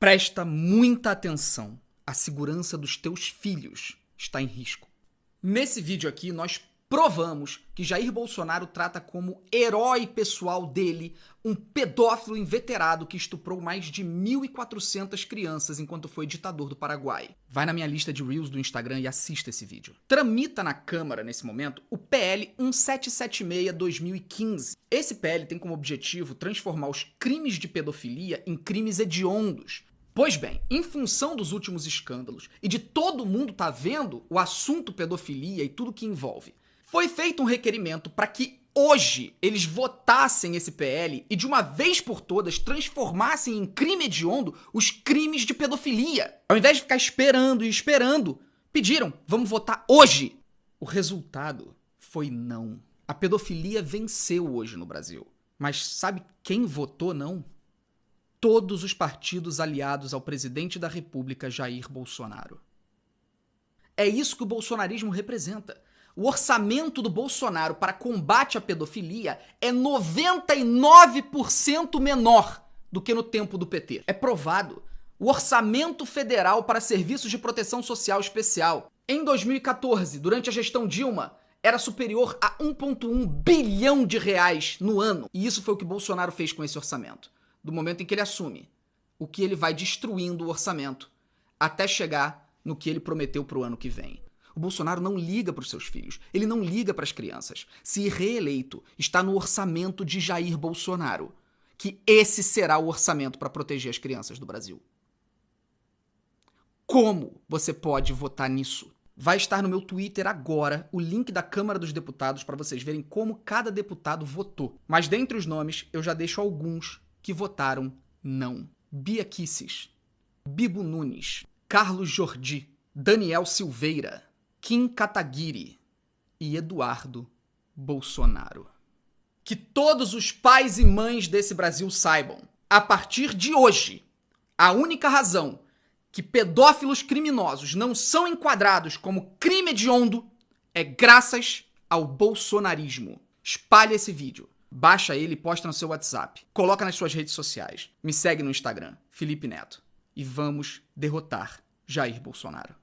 Presta muita atenção. A segurança dos teus filhos está em risco. Nesse vídeo aqui, nós provamos que Jair Bolsonaro trata como herói pessoal dele um pedófilo inveterado que estuprou mais de 1.400 crianças enquanto foi ditador do Paraguai. Vai na minha lista de Reels do Instagram e assista esse vídeo. Tramita na Câmara, nesse momento, o PL 1776-2015. Esse PL tem como objetivo transformar os crimes de pedofilia em crimes hediondos, Pois bem, em função dos últimos escândalos e de todo mundo tá vendo o assunto pedofilia e tudo que envolve, foi feito um requerimento para que hoje eles votassem esse PL e de uma vez por todas transformassem em crime hediondo os crimes de pedofilia. Ao invés de ficar esperando e esperando, pediram, vamos votar hoje. O resultado foi não. A pedofilia venceu hoje no Brasil. Mas sabe quem votou não? Todos os partidos aliados ao presidente da República, Jair Bolsonaro. É isso que o bolsonarismo representa o orçamento do Bolsonaro para combate à pedofilia é 99% menor do que no tempo do PT. É provado. O orçamento federal para serviços de proteção social especial em 2014, durante a gestão Dilma, era superior a 1,1 bilhão de reais no ano. E isso foi o que Bolsonaro fez com esse orçamento. Do momento em que ele assume, o que ele vai destruindo o orçamento até chegar no que ele prometeu para o ano que vem. O Bolsonaro não liga para os seus filhos, ele não liga para as crianças. Se reeleito, está no orçamento de Jair Bolsonaro, que esse será o orçamento para proteger as crianças do Brasil. Como você pode votar nisso? Vai estar no meu Twitter agora o link da Câmara dos Deputados para vocês verem como cada deputado votou. Mas dentre os nomes, eu já deixo alguns que votaram não. Bia Kisses, Bibo Nunes, Carlos Jordi, Daniel Silveira, Kim Kataguiri e Eduardo Bolsonaro. Que todos os pais e mães desse Brasil saibam, a partir de hoje, a única razão que pedófilos criminosos não são enquadrados como crime hediondo é graças ao bolsonarismo. Espalhe esse vídeo, baixa ele e posta no seu WhatsApp, coloca nas suas redes sociais, me segue no Instagram, Felipe Neto, e vamos derrotar Jair Bolsonaro.